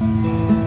Được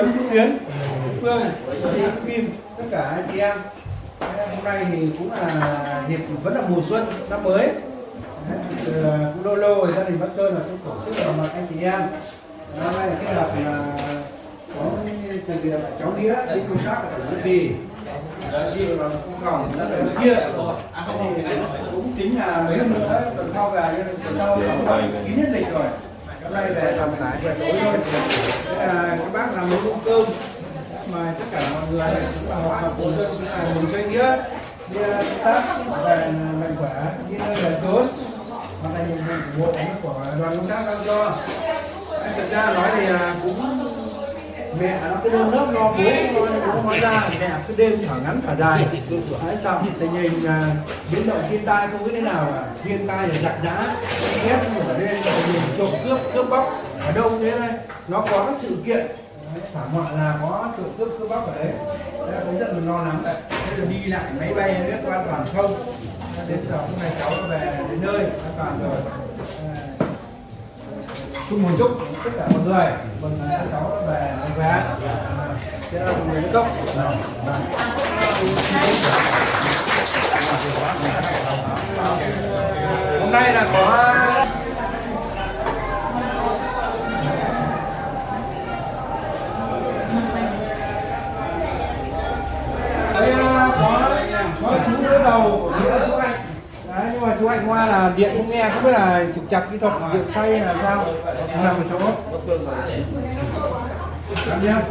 Tuấn, Tú Tiến, Phương, Tú Kim, tất cả anh chị em. Hôm nay thì cũng là dịp vẫn là mùa xuân năm mới. Từ cũng lâu lâu rồi gia đình Bắc Sơn là cũng tổ chức gặp mặt anh chị em. Năm nay là kết hợp là có từ việc cháu nghĩa đi công tác ở Nguyễn Kỳ. Đi vào cung phòng rất là kia. Thì cũng chính là mấy hôm nữa tuần sau về tuần sau khoảng kín nhất lịch rồi. Hôm nay về làm lại về tối thôi. à, các bác làm mấy bữa cơm mà tất cả mọi người cũng là hòa hợp cùng dân cũng là mừng nghĩa đi tác về mạnh khỏe đi nơi về tốt và là nhiệm vụ của bộ của đoàn công tác đang cho Anh thực ra nói thì à, cũng mẹ lớp lo bố lo bố hóa ra đẹp à? cứ đêm thở ngắn thở dài. Đấy xong tình hình à, biến động thiên tai không biết thế nào cả. Thiên tai là giặc giã ép ở lên tình trộm cướp cướp bóc. Ở đâu thế này? Nó có các sự kiện. Thảm họa là có trộm cướp cướp bóc ở đấy. Thế cũng rất là lo lắng thế là đi lại máy bay biết có an toàn không? Đến giờ hôm nay cháu về đến nơi an toàn rồi chung một chúc tất cả mọi người. Mừng các cháu nó về mạnh khỏe thế là mừng người tốt hôm nay là có Đấy, ờ, có có chú đỡ đầu nghĩa chú anh đấy nhưng mà chú anh hoa là điện cũng nghe, không biết là trục chặt kỹ thuật, rượu say là sao? Nằm ở chỗ. Làm nhá.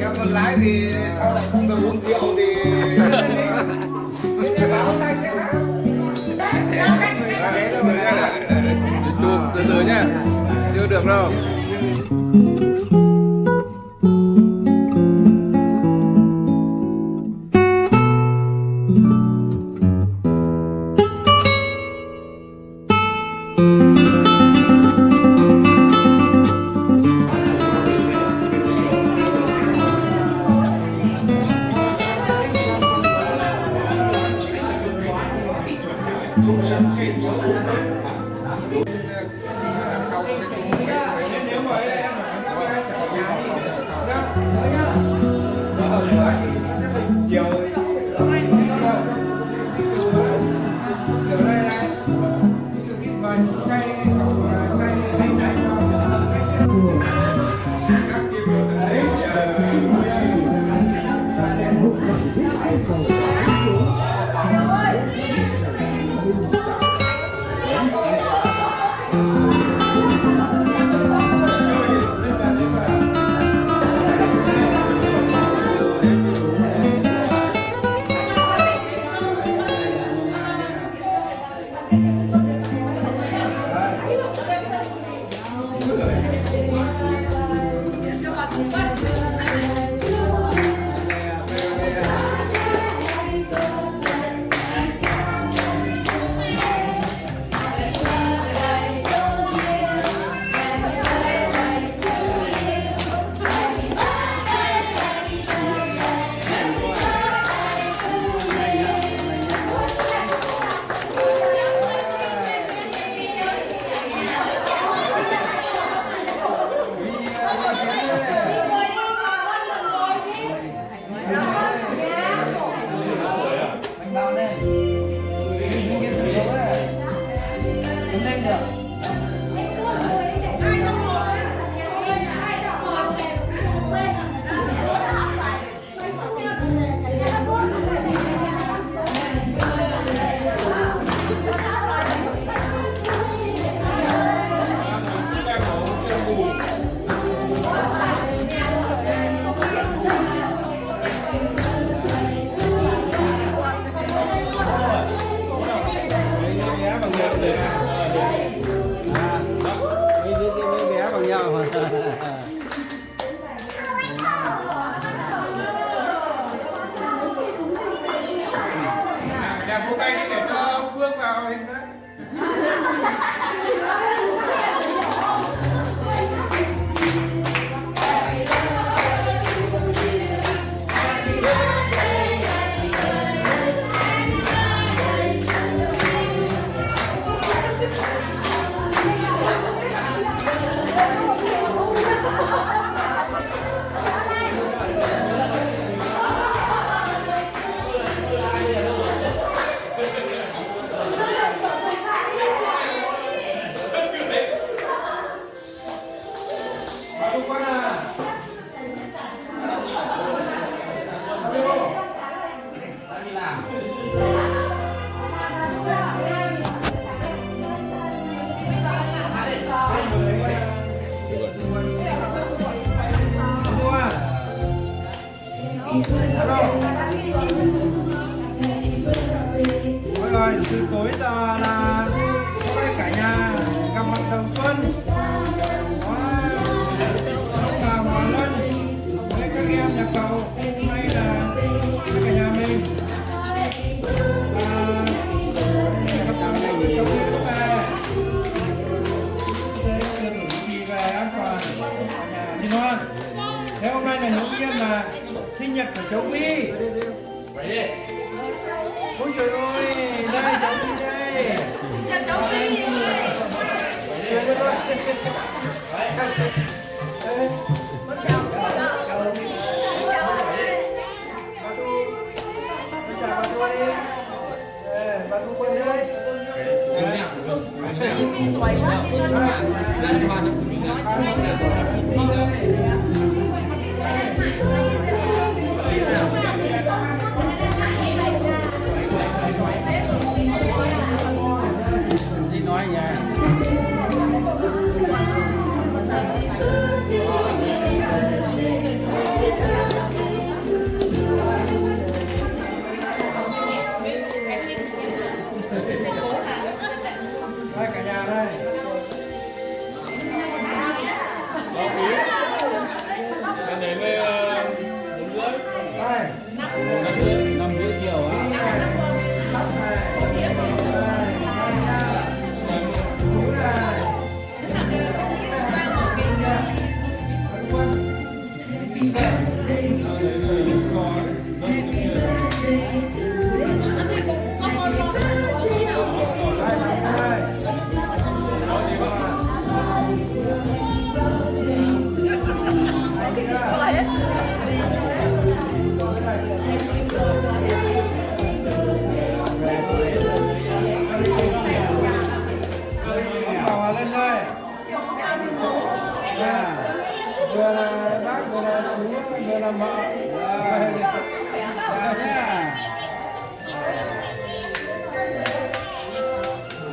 Em còn lái thì sao lại không được uống rượu thì Thế bảo hôm nay sẽ chụp từ từ nhá chưa được đâu. Mọi Ôi từ tối giờ là có cả nhà gặp mặt đầu xuân bà Hòa Lân với các em nhà cầu hôm nay là cả nhà mình. Về nhà thế hôm nay là ngẫu nhiên mà sinh nhật của cháu Vi ôi trời ơi đây cháu Vi đây Chơi đây thôi. Đây. Bà Thu. Bây giờ bà Thu đi. Đây, bà Thu quân đây. Đi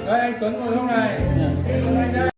đây anh Tuấn ngồi hôm này?